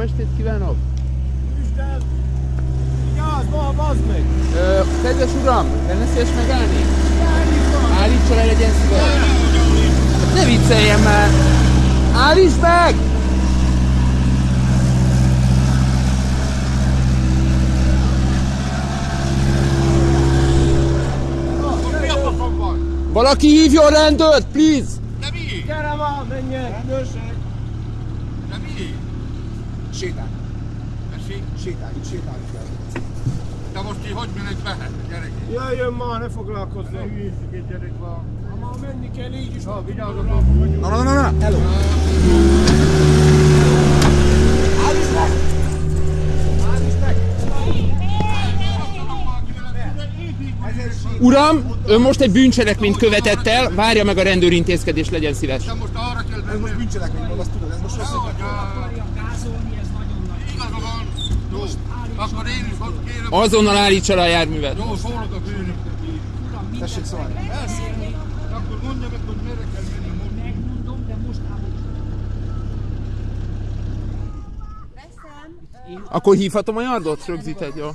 Jó estét kívánok! Vigyázz, ma, bazd meg! Ö, kedves uram, lenne szíves megállni? Állítsa le, legyen szíves! Ne vicceljen már! Állíts meg! Valaki hívjon rendőrt, please! De mi? Gyere már, menjek! Rendőrség! De mi? Sétálj, Tessék, sétálj, itt sétálni kell. de most ki hogy menek be, gyerek? Jöjjön már, ne foglalkozzon! Ne hülyészik egy gyerek van. Ha már menni kell így is, Ha, vigyázzatok. Na, na, na, na, hello! Meg! Állíts meg! Sétálj. Uram, ön most egy bűncselekményt követett el, várja meg a rendőrintézkedés, legyen szíves. De most arra kell Ez most bűncselekmény van, azt tudod, ez most rossz. Hogy, Igaza van. Jó, akkor én is ott kérem. Azonnal állítsa le a járművet. Jó, szólok a főnöknek így. Tessék szólni. Akkor mondja meg, hogy merre kell menni. Megmondom, de most állok. Akkor hívhatom a yardot? Rögzít egy, jó?